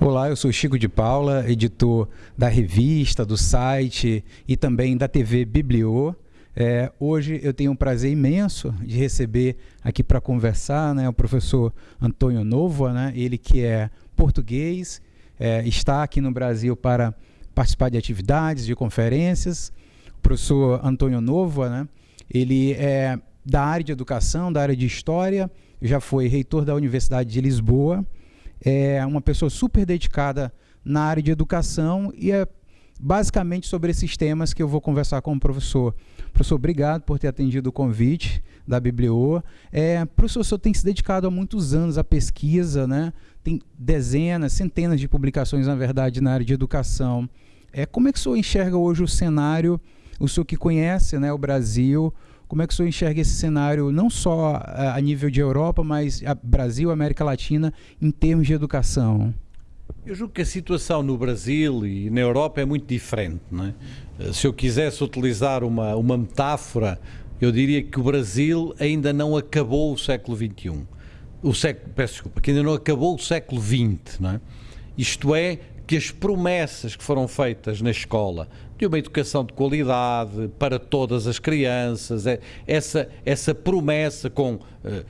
Olá, eu sou Chico de Paula, editor da revista, do site e também da TV Bibliô. É, hoje eu tenho um prazer imenso de receber aqui para conversar né, o professor Antônio Novo, né, ele que é português, é, está aqui no Brasil para participar de atividades, de conferências. O professor Antônio Novo, né, ele é da área de educação, da área de história, já foi reitor da Universidade de Lisboa, é uma pessoa super dedicada na área de educação e é basicamente sobre esses temas que eu vou conversar com o professor. Professor, obrigado por ter atendido o convite da Bibliô. É, professor, o senhor tem se dedicado há muitos anos à pesquisa, né? tem dezenas, centenas de publicações, na verdade, na área de educação. É, como é que o senhor enxerga hoje o cenário, o senhor que conhece né, o Brasil, como é que o senhor enxerga esse cenário, não só a, nível de Europa, mas Brasil, América Latina, em termos de educação? Eu julgo que a situação no Brasil e na Europa é muito diferente. É? Eh, se eu quisesse utilizar uma, uma metáfora, eu diria que o Brasil ainda não acabou o século XXI. O século, peço desculpa, que ainda não acabou o século XX. É? Isto é, que as promessas que foram feitas na escola de uma educação de qualidade para todas as crianças, é, essa, essa promessa com uh,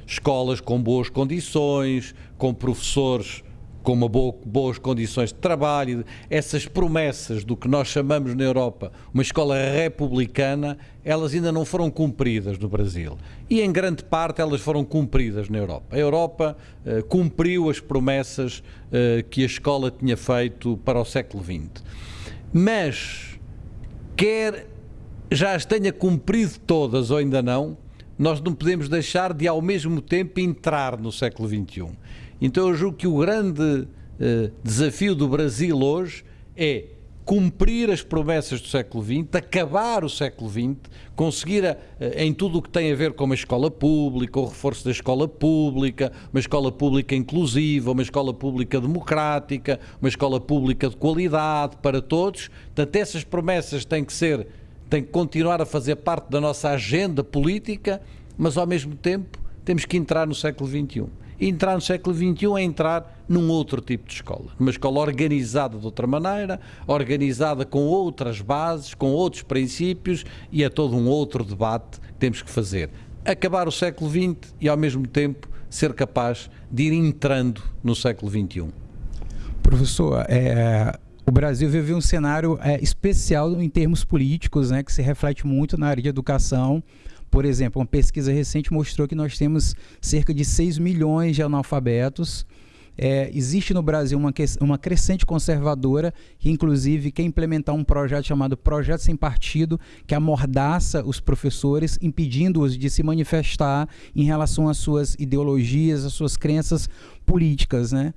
escolas com boas condições, com professores com uma boa, boas condições de trabalho, essas promessas do que nós chamamos na Europa uma escola republicana, elas ainda não foram cumpridas no Brasil. E em grande parte elas foram cumpridas na Europa. A Europa uh, cumpriu as promessas uh, que a escola tinha feito para o século XX. Mas, quer já as tenha cumprido todas ou ainda não, nós não podemos deixar de ao mesmo tempo entrar no século XXI. Então eu julgo que o grande uh, desafio do Brasil hoje é cumprir as promessas do século XX, acabar o século XX, conseguir a, eh, em tudo o que tem a ver com uma escola pública, o reforço da escola pública, uma escola pública inclusiva, uma escola pública democrática, uma escola pública de qualidade para todos. Portanto, essas promessas têm que ser, têm que continuar a fazer parte da nossa agenda política, mas ao mesmo tempo temos que entrar no século XXI. Entrar no século XXI é entrar num outro tipo de escola. Uma escola organizada de outra maneira, organizada com outras bases, com outros princípios e é todo um outro debate que temos que fazer. Acabar o século XX e, ao mesmo tempo, ser capaz de ir entrando no século XXI. Professor, é, o Brasil vive um cenário é, especial em termos políticos, né, que se reflete muito na área de educação. Por exemplo, uma pesquisa recente mostrou que nós temos cerca de 6 milhões de analfabetos. É, existe no Brasil uma, uma crescente conservadora que, inclusive, quer implementar um projeto chamado Projeto Sem Partido, que amordaça os professores, impedindo-os de se manifestar em relação às suas ideologias, às suas crenças políticas. Né?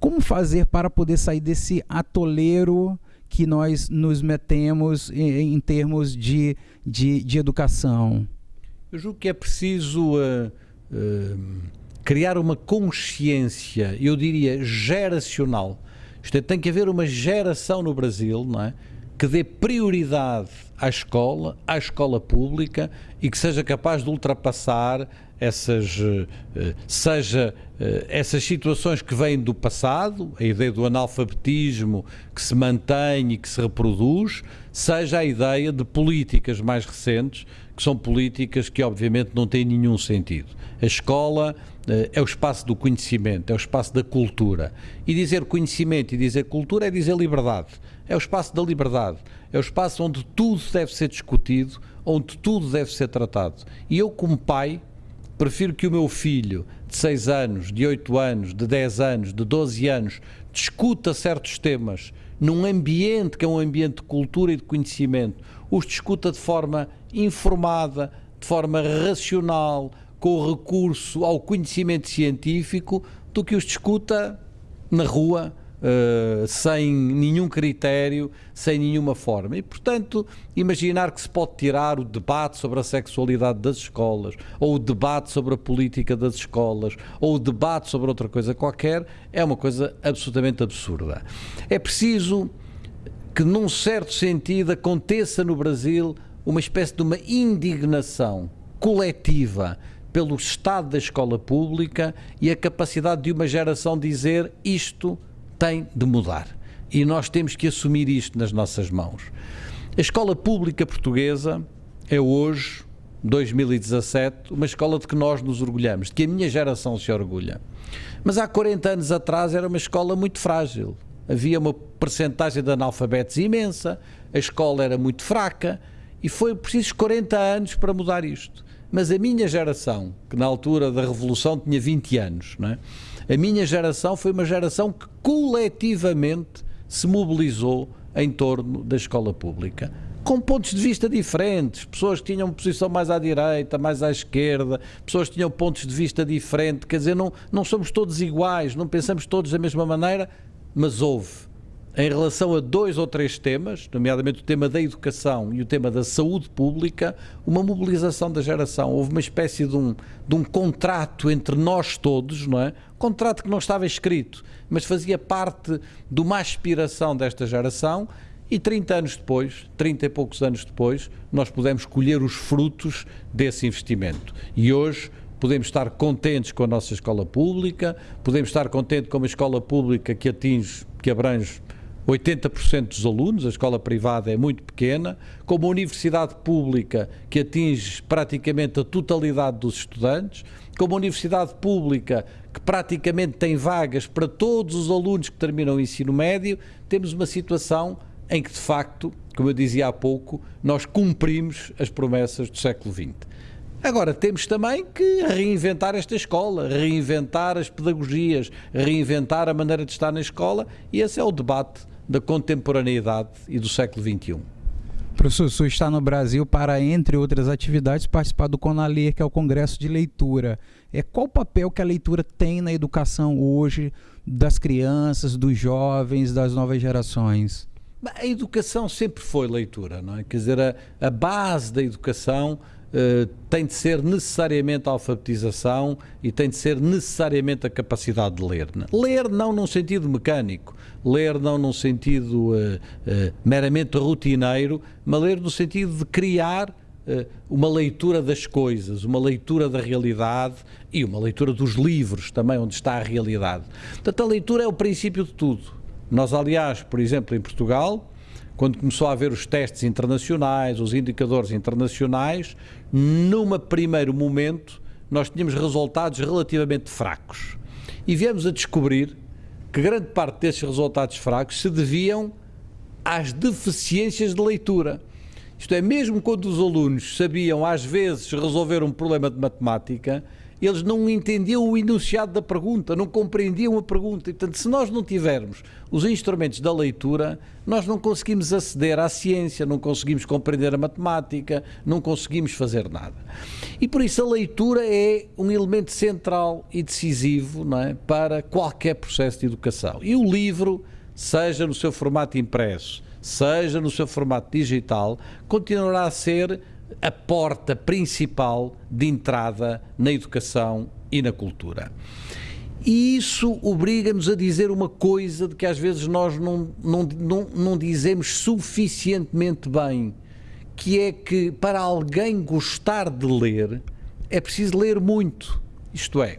Como fazer para poder sair desse atoleiro que nós nos metemos em, em termos de, de, de educação? Eu julgo que é preciso uh, uh, criar uma consciência, eu diria geracional. Isto é, tem que haver uma geração no Brasil, não é? Que dê prioridade à escola, à escola pública e que seja capaz de ultrapassar essas, uh, seja essas situações que vêm do passado, a ideia do analfabetismo que se mantém e que se reproduz, seja a ideia de políticas mais recentes que são políticas que obviamente não têm nenhum sentido. A escola uh, é o espaço do conhecimento, é o espaço da cultura. E dizer conhecimento e dizer cultura é dizer liberdade. É o espaço da liberdade. É o espaço onde tudo deve ser discutido, onde tudo deve ser tratado. E eu, como pai, prefiro que o meu filho de 6 anos, de 8 anos, de 10 anos, de 12 anos, discuta certos temas num ambiente que é um ambiente de cultura e de conhecimento, os discuta de forma informada, de forma racional, com recurso ao conhecimento científico, do que os discuta na rua, uh, sem nenhum critério, sem nenhuma forma. E, portanto, imaginar que se pode tirar o debate sobre a sexualidade das escolas, ou o debate sobre a política das escolas, ou o debate sobre outra coisa qualquer, é uma coisa absolutamente absurda. É preciso que, num certo sentido, aconteça no Brasil uma espécie de uma indignação coletiva pelo estado da escola pública e a capacidade de uma geração dizer isto tem de mudar. E nós temos que assumir isto nas nossas mãos. A escola pública portuguesa é hoje, 2017, uma escola de que nós nos orgulhamos, de que a minha geração se orgulha. Mas há 40 anos atrás era uma escola muito frágil. Havia uma percentagem de analfabetos imensa, a escola era muito fraca e foi preciso 40 anos para mudar isto. Mas a minha geração, que na altura da Revolução tinha 20 anos, não é? A minha geração foi uma geração que coletivamente se mobilizou em torno da escola pública com pontos de vista diferentes, pessoas que tinham posição mais à direita, mais à esquerda, pessoas que tinham pontos de vista diferentes, quer dizer, não, não somos todos iguais, não pensamos todos da mesma maneira, mas houve, em relação a dois ou três temas, nomeadamente o tema da educação e o tema da saúde pública, uma mobilização da geração. Houve uma espécie de um, de um contrato entre nós todos, não é? Contrato que não estava escrito, mas fazia parte de uma aspiração desta geração e 30 anos depois, 30 e poucos anos depois, nós pudemos colher os frutos desse investimento. E hoje podemos estar contentes com a nossa escola pública, podemos estar contentes com uma escola pública que atinge, que abrange 80% dos alunos, a escola privada é muito pequena, com uma universidade pública que atinge praticamente a totalidade dos estudantes, com uma universidade pública que praticamente tem vagas para todos os alunos que terminam o ensino médio, temos uma situação em que, de facto, como eu dizia há pouco, nós cumprimos as promessas do século XX. Agora, temos também que reinventar esta escola, reinventar as pedagogias, reinventar a maneira de estar na escola, e esse é o debate da contemporaneidade e do século XXI. Professor, o senhor está no Brasil para, entre outras atividades, participar do CONALER, que é o Congresso de Leitura. É, qual o papel que a leitura tem na educação hoje das crianças, dos jovens, das novas gerações? A educação sempre foi leitura, não é? Quer dizer, a, a base da educação uh, tem de ser necessariamente a alfabetização e tem de ser necessariamente a capacidade de ler. Ler não num sentido mecânico, ler não num sentido uh, meramente rotineiro, mas ler no sentido de criar uma leitura das coisas, uma leitura da realidade e uma leitura dos livros também, onde está a realidade. Portanto, a leitura é o princípio de tudo. Nós, aliás, por exemplo, em Portugal, quando começou a haver os testes internacionais, os indicadores internacionais, num primeiro momento nós tínhamos resultados relativamente fracos. E viemos a descobrir que grande parte desses resultados fracos se deviam às deficiências de leitura. Isto é, mesmo quando os alunos sabiam às vezes resolver um problema de matemática, eles não entendiam o enunciado da pergunta, não compreendiam a pergunta. E, portanto, se nós não tivermos os instrumentos da leitura, nós não conseguimos aceder à ciência, não conseguimos compreender a matemática, não conseguimos fazer nada. E por isso a leitura é um elemento central e decisivo não é, para qualquer processo de educação. E o livro, seja no seu formato impresso, seja no seu formato digital, continuará a ser a porta principal de entrada na educação e na cultura. E isso obriga-nos a dizer uma coisa de que às vezes nós não, não, não, não dizemos suficientemente bem, que é que para alguém gostar de ler, é preciso ler muito. Isto é,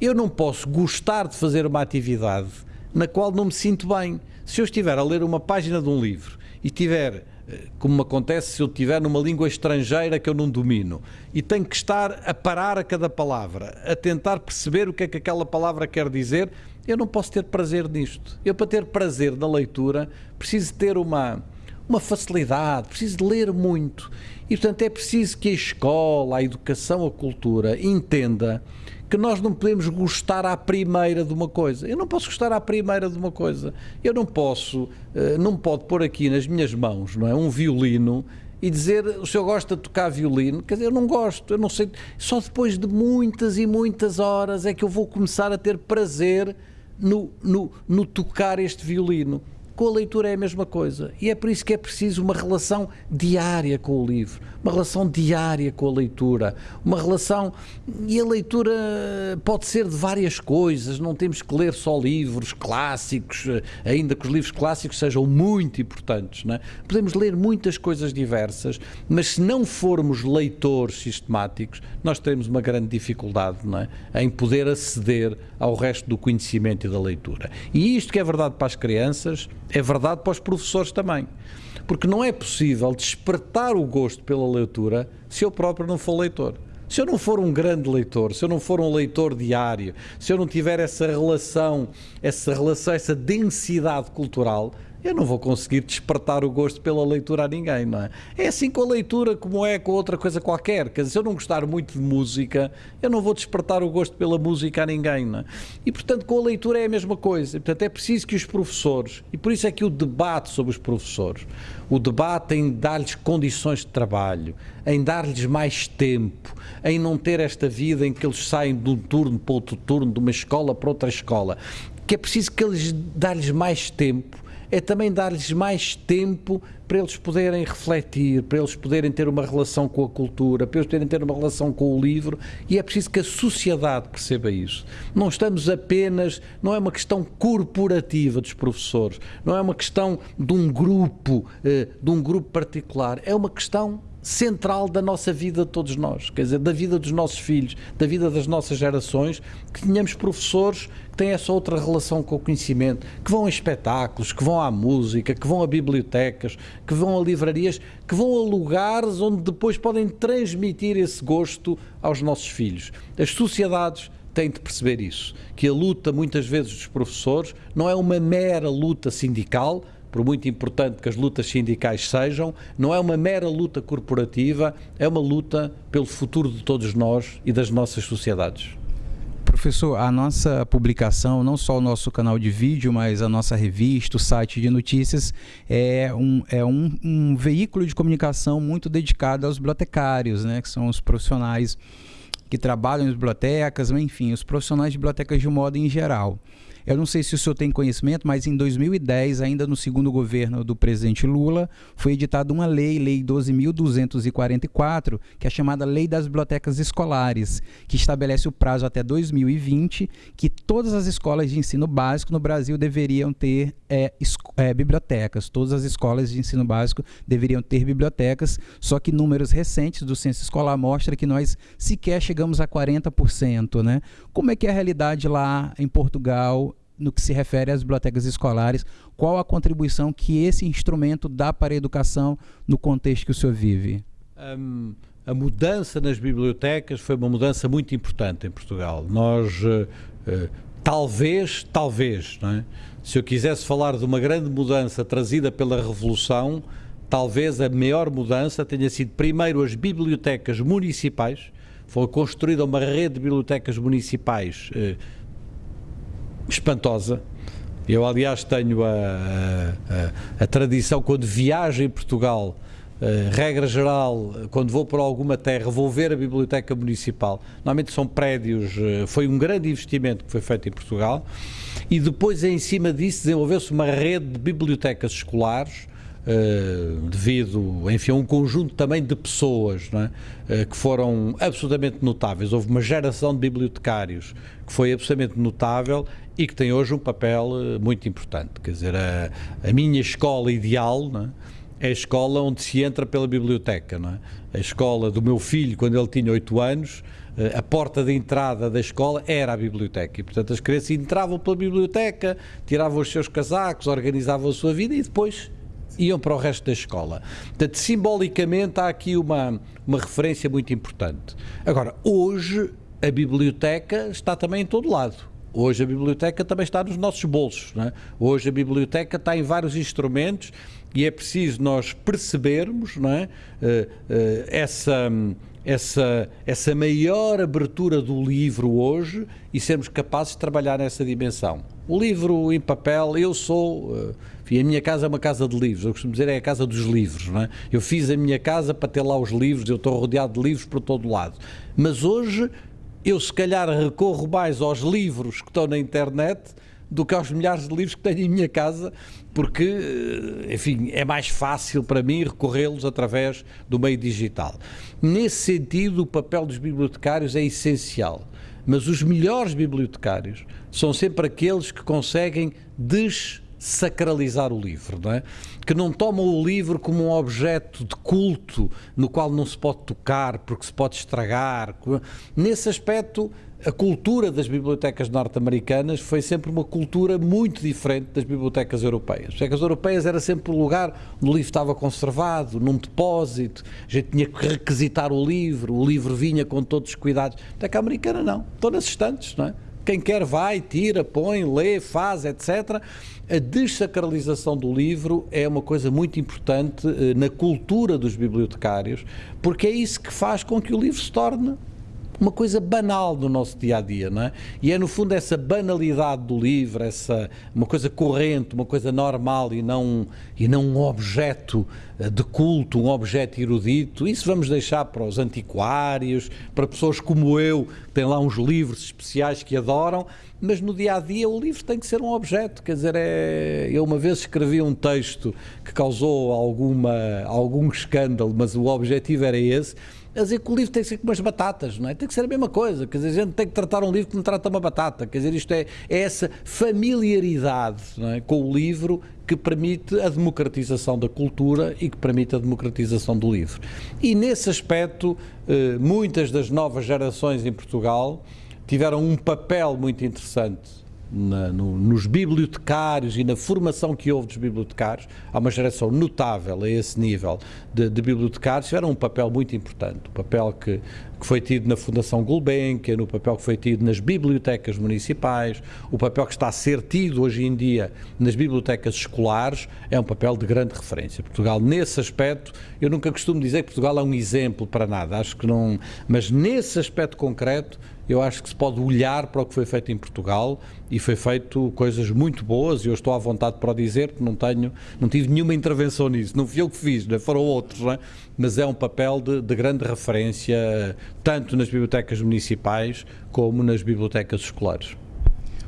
eu não posso gostar de fazer uma atividade na qual não me sinto bem. Se eu estiver a ler uma página de um livro e tiver como me acontece se eu estiver numa língua estrangeira que eu não domino e tenho que estar a parar a cada palavra, a tentar perceber o que é que aquela palavra quer dizer, eu não posso ter prazer nisto. Eu, para ter prazer na leitura, preciso ter uma, uma facilidade, preciso de ler muito. E, portanto, é preciso que a escola, a educação, a cultura entenda que nós não podemos gostar à primeira de uma coisa. Eu não posso gostar à primeira de uma coisa. Eu não posso, eh, não pode pôr aqui nas minhas mãos, não é, um violino e dizer o senhor gosta de tocar violino, quer dizer, eu não gosto, eu não sei, só depois de muitas e muitas horas é que eu vou começar a ter prazer no, no, no tocar este violino. Com a leitura é a mesma coisa. E é por isso que é preciso uma relação diária com o livro, uma relação diária com a leitura, uma relação. E a leitura pode ser de várias coisas, não temos que ler só livros clássicos, ainda que os livros clássicos sejam muito importantes. Não é? Podemos ler muitas coisas diversas, mas se não formos leitores sistemáticos, nós teremos uma grande dificuldade é? em poder aceder ao resto do conhecimento e da leitura. E isto que é verdade para as crianças é verdade para os professores também. Porque não é possível despertar o gosto pela leitura se eu próprio não for leitor. Se eu não for um grande leitor, se eu não for um leitor diário, se eu não tiver essa relação, essa relação, essa densidade cultural, eu não vou conseguir despertar o gosto pela leitura a ninguém, não é? É assim com a leitura como é com outra coisa qualquer. Quer dizer, se eu não gostar muito de música, eu não vou despertar o gosto pela música a ninguém, não é? E, portanto, com a leitura é a mesma coisa. E, portanto, é preciso que os professores, e por isso é que o debate sobre os professores, o debate em dar-lhes condições de trabalho, em dar-lhes mais tempo, em não ter esta vida em que eles saem de um turno para outro turno, de uma escola para outra escola, que é preciso que eles dar-lhes mais tempo é também dar-lhes mais tempo para eles poderem refletir, para eles poderem ter uma relação com a cultura, para eles poderem ter uma relação com o livro, e é preciso que a sociedade perceba isso. Não estamos apenas, não é uma questão corporativa dos professores, não é uma questão de um grupo, eh, de um grupo particular, é uma questão central da nossa vida de todos nós, quer dizer, da vida dos nossos filhos, da vida das nossas gerações, que tenhamos professores que têm essa outra relação com o conhecimento, que vão a espetáculos, que vão à música, que vão a bibliotecas, que vão a livrarias, que vão a lugares onde depois podem transmitir esse gosto aos nossos filhos. As sociedades têm de perceber isso, que a luta muitas vezes dos professores não é uma mera luta sindical, por muito importante que as lutas sindicais sejam, não é uma mera luta corporativa, é uma luta pelo futuro de todos nós e das nossas sociedades. Professor, a nossa publicação, não só o nosso canal de vídeo, mas a nossa revista, o site de notícias, é um, é um, um veículo de comunicação muito dedicado aos bibliotecários, né, que são os profissionais que trabalham em bibliotecas, enfim, os profissionais de bibliotecas de modo em geral. Eu não sei se o senhor tem conhecimento, mas em 2010, ainda no segundo governo do presidente Lula, foi editada uma lei, Lei 12.244, que é chamada Lei das Bibliotecas Escolares, que estabelece o prazo até 2020 que todas as escolas de ensino básico no Brasil deveriam ter é, é, bibliotecas. Todas as escolas de ensino básico deveriam ter bibliotecas, só que números recentes do censo escolar mostram que nós sequer chegamos a 40%. Né? Como é que é a realidade lá em Portugal no que se refere às bibliotecas escolares, qual a contribuição que esse instrumento dá para a educação no contexto que o senhor vive? Um, a mudança nas bibliotecas foi uma mudança muito importante em Portugal. Nós, uh, uh, talvez, talvez, é? se eu quisesse falar de uma grande mudança trazida pela Revolução, talvez a maior mudança tenha sido primeiro as bibliotecas municipais. Foi construída uma rede de bibliotecas municipais uh, espantosa. Eu, aliás, tenho a, a, a tradição, quando viajo em Portugal, Uh, regra geral, quando vou para alguma terra, vou ver a Biblioteca Municipal. Normalmente são prédios, uh, foi um grande investimento que foi feito em Portugal. E depois, em cima disso, desenvolveu-se uma rede de bibliotecas escolares Uh, devido, enfim, a um conjunto também de pessoas é? uh, que foram absolutamente notáveis. Houve uma geração de bibliotecários que foi absolutamente notável e que tem hoje um papel uh, muito importante. Quer dizer, a, a minha escola ideal é? é a escola onde se entra pela biblioteca. É? A escola do meu filho, quando ele tinha 8 anos, a porta de entrada da escola era a biblioteca. E, portanto, as crianças entravam pela biblioteca, tiravam os seus casacos, organizavam a sua vida e depois iam para o resto da escola. Portanto, simbolicamente há aqui uma, uma referência muito importante. Agora, hoje a biblioteca está também em todo lado. Hoje a biblioteca também está nos nossos bolsos. É? Hoje a biblioteca está em vários instrumentos e é preciso nós percebermos é? Uh, uh, essa, essa, essa maior abertura do livro hoje e sermos capazes de trabalhar nessa dimensão. O livro em papel, eu sou. Uh, enfim, a minha casa é uma casa de livros, eu costumo dizer é a casa dos livros, não é? Eu fiz a minha casa para ter lá os livros, eu estou rodeado de livros por todo lado. Mas hoje eu se calhar recorro mais aos livros que estão na internet do que aos milhares de livros que tenho em minha casa, porque, enfim, é mais fácil para mim recorrê-los através do meio digital. Nesse sentido, o papel dos bibliotecários é essencial. Mas os melhores bibliotecários são sempre aqueles que conseguem desacralizar o livro, não é? que não tomam o livro como um objeto de culto no qual não se pode tocar porque se pode estragar. Nesse aspecto, a cultura das bibliotecas norte-americanas foi sempre uma cultura muito diferente das bibliotecas europeias. As bibliotecas europeias era sempre o lugar onde o livro estava conservado, num depósito, a gente tinha que requisitar o livro, o livro vinha com todos os cuidados. A americana não, estão nas estantes, não é? Quem quer vai, tira, põe, lê, faz, etc. A desacralização do livro é uma coisa muito importante eh, na cultura dos bibliotecários, porque é isso que faz com que o livro se torne uma coisa banal do nosso dia a dia, não é? E é no fundo essa banalidade do livro, essa uma coisa corrente, uma coisa normal e não e não um objeto eh, de culto, um objeto erudito. Isso vamos deixar para os antiquários, para pessoas como eu, que têm lá uns livros especiais que adoram, mas no dia a dia o livro tem que ser um objeto, quer dizer, é... eu uma vez escrevi um texto que causou alguma algum escândalo, mas o objetivo era esse a dizer que o livro tem que ser como as batatas, não é? Tem que ser a mesma coisa, quer dizer, a gente tem que tratar um livro como trata uma batata, quer dizer, isto é, é essa familiaridade é? com o livro que permite a democratização da cultura e que permite a democratização do livro. E nesse aspecto, eh, muitas das novas gerações em Portugal tiveram um papel muito interessante na, no, nos bibliotecários e na formação que houve dos bibliotecários, há uma geração notável a esse nível de, de bibliotecários, tiveram um papel muito importante, o papel que, que foi tido na Fundação Gulbenkian, no papel que foi tido nas bibliotecas municipais, o papel que está a ser tido hoje em dia nas bibliotecas escolares, é um papel de grande referência. Portugal, nesse aspecto, eu nunca costumo dizer que Portugal é um exemplo para nada, acho que não, mas nesse aspecto concreto, eu acho que se pode olhar para o que foi feito em Portugal e foi feito coisas muito boas e eu estou à vontade para o dizer que não tenho, não tive nenhuma intervenção nisso, não fui eu que fiz, né? foram outros, né? mas é um papel de, de, grande referência tanto nas bibliotecas municipais como nas bibliotecas escolares.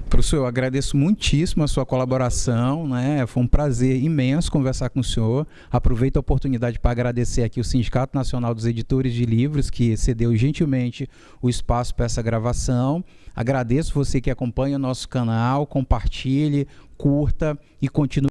Professor, eu agradeço muitíssimo a sua colaboração, né? Foi um prazer imenso conversar com o senhor. Aproveito a oportunidade para agradecer aqui o Sindicato Nacional dos Editores de Livros, que cedeu gentilmente o espaço para essa gravação. Agradeço você que acompanha o nosso canal, compartilhe, curta e continue.